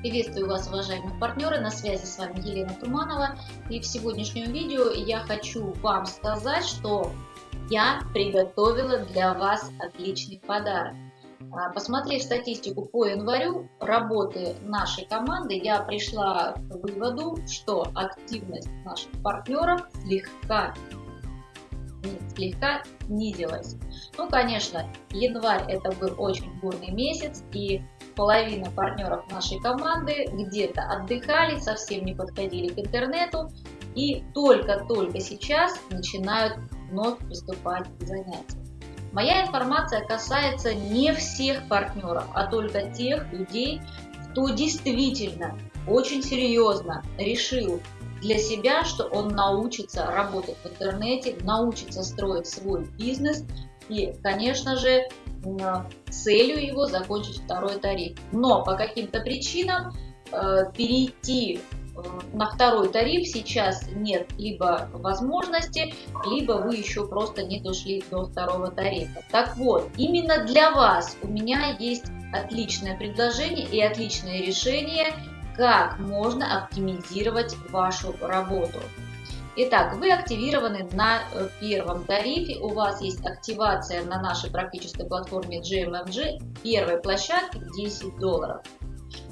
Приветствую вас, уважаемые партнеры, на связи с вами Елена Туманова. И в сегодняшнем видео я хочу вам сказать, что я приготовила для вас отличный подарок. А, посмотрев статистику по январю работы нашей команды, я пришла к выводу, что активность наших партнеров слегка слегка снизилась. Ну, конечно, январь это был очень бурный месяц, и половина партнеров нашей команды где-то отдыхали, совсем не подходили к интернету, и только-только сейчас начинают вновь приступать к занятиям. Моя информация касается не всех партнеров, а только тех людей, кто действительно очень серьезно решил для себя, что он научится работать в интернете, научится строить свой бизнес и, конечно же, целью его закончить второй тариф. Но по каким-то причинам э, перейти э, на второй тариф сейчас нет либо возможности, либо вы еще просто не дошли до второго тарифа. Так вот, именно для вас у меня есть отличное предложение и отличное решение как можно оптимизировать вашу работу. Итак, вы активированы на э, первом тарифе, у вас есть активация на нашей практической платформе GMMG первой площадки 10 долларов.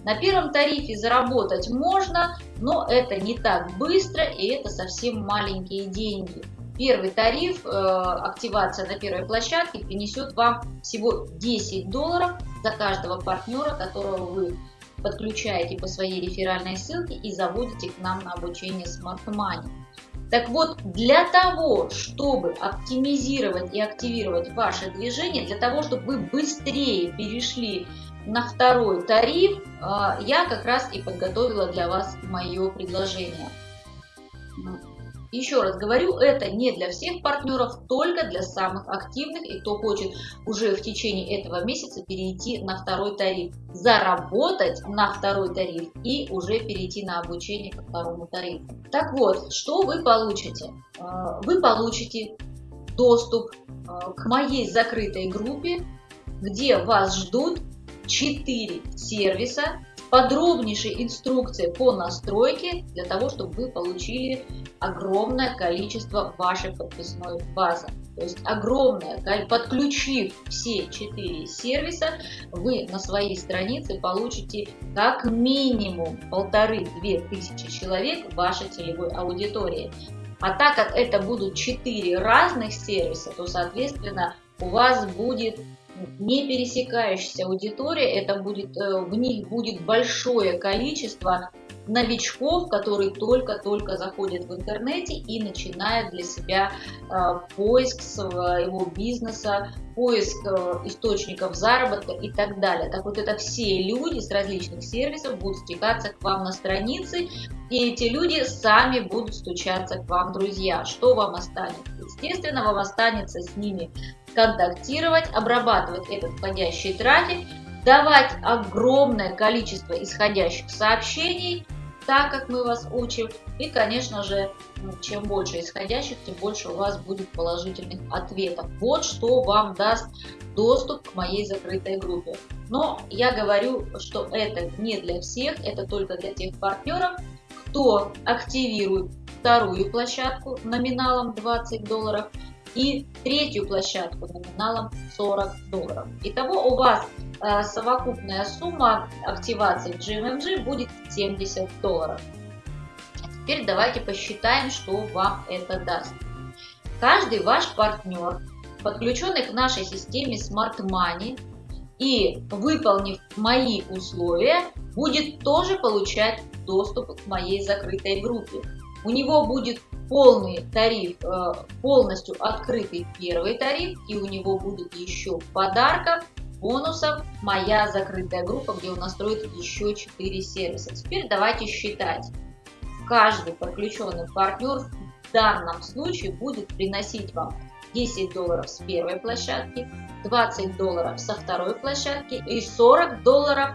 На первом тарифе заработать можно, но это не так быстро и это совсем маленькие деньги. Первый тариф, э, активация на первой площадке принесет вам всего 10 долларов за каждого партнера, которого вы подключаете по своей реферальной ссылке и заводите к нам на обучение Smart Money. Так вот, для того, чтобы оптимизировать и активировать ваше движение, для того, чтобы вы быстрее перешли на второй тариф, а, я как раз и подготовила для вас мое предложение. Еще раз говорю, это не для всех партнеров, только для самых активных и кто хочет уже в течение этого месяца перейти на второй тариф, заработать на второй тариф и уже перейти на обучение по второму тарифу. Так вот, что вы получите? А, вы получите доступ а, к моей закрытой группе, где вас ждут 4 сервиса, подробнейшей инструкции по настройке для того, чтобы вы получили огромное количество вашей подписной базы. То есть огромное, подключив все четыре сервиса, вы на своей странице получите как минимум полторы-две тысячи человек вашей целевой аудитории. А так как это будут четыре разных сервиса, то, соответственно, у вас будет не пересекающаяся аудитория, это будет, э, в них будет большое количество новичков, которые только-только заходят в интернете и начинают для себя э, поиск своего бизнеса, поиск э, источников заработка и так далее. Так вот, это все люди с различных сервисов будут стекаться к вам на странице, и эти люди сами будут стучаться к вам, друзья. Что вам останется? Естественно, вам останется с ними контактировать, обрабатывать этот входящий трафик, давать огромное количество исходящих сообщений, так как мы вас учим. И, конечно же, ну, чем больше исходящих, тем больше у вас будет положительных ответов. Вот что вам даст доступ к моей закрытой группе. Но я говорю, что это не для всех, это только для тех партнеров, кто активирует вторую площадку номиналом 20 долларов и третью площадку номиналом 40 долларов. Итого у вас Э, совокупная сумма активации в GMMG будет 70 долларов. Теперь давайте посчитаем, что вам это даст. Каждый ваш партнер, подключенный к нашей системе Smart Money и выполнив мои условия, будет тоже получать доступ к моей закрытой группе. У него будет полный тариф, э, полностью открытый первый тариф, и у него будет еще подарков бонусов моя закрытая группа, где у нас строит еще 4 сервиса. Теперь давайте считать. Каждый подключенный партнер в данном случае будет приносить вам 10 долларов с первой площадки, 20 долларов со второй площадки и 40 долларов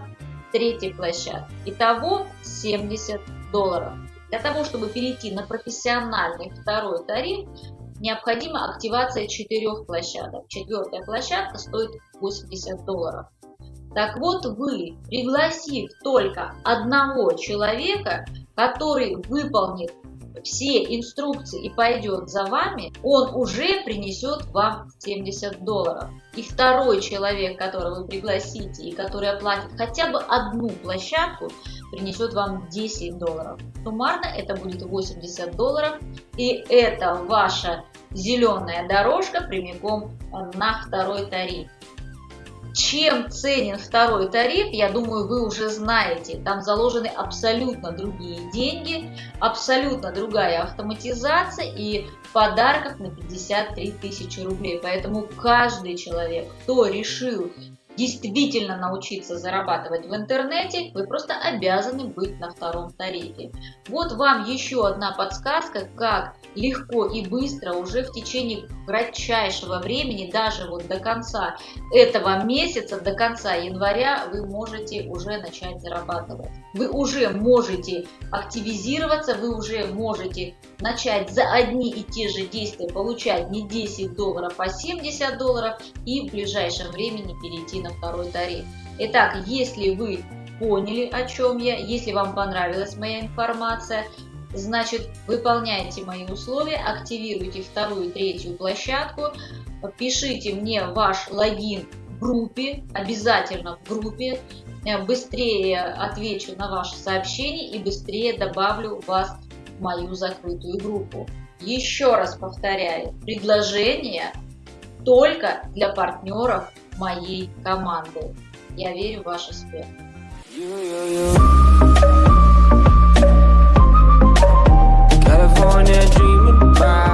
с третьей площадки. Итого 70 долларов. Для того, чтобы перейти на профессиональный второй тариф, необходима активация четырех площадок. Четвертая площадка стоит 80 долларов. Так вот вы, пригласив только одного человека, который выполнит все инструкции и пойдет за вами, он уже принесет вам 70 долларов. И второй человек, которого вы пригласите и который оплатит хотя бы одну площадку, принесет вам 10 долларов. Суммарно это будет 80 долларов. И это ваша зеленая дорожка прямиком на второй тариф. Чем ценен второй тариф, я думаю, вы уже знаете. Там заложены абсолютно другие деньги, абсолютно другая автоматизация и подарков на 53 тысячи рублей. Поэтому каждый человек, кто решил действительно научиться зарабатывать в интернете, вы просто обязаны быть на втором тарифе. Вот вам еще одна подсказка, как легко и быстро уже в течение кратчайшего времени, даже вот до конца этого месяца, до конца января, вы можете уже начать зарабатывать. Вы уже можете активизироваться, вы уже можете начать за одни и те же действия получать не 10 долларов, а 70 долларов и в ближайшем времени перейти на второй тариф. Итак, если вы поняли, о чем я, если вам понравилась моя информация, Значит, выполняйте мои условия, активируйте вторую и третью площадку, пишите мне ваш логин в группе, обязательно в группе, быстрее отвечу на ваши сообщения и быстрее добавлю вас в мою закрытую группу. Еще раз повторяю, предложение только для партнеров моей команды. Я верю в ваш успех. California dreaming about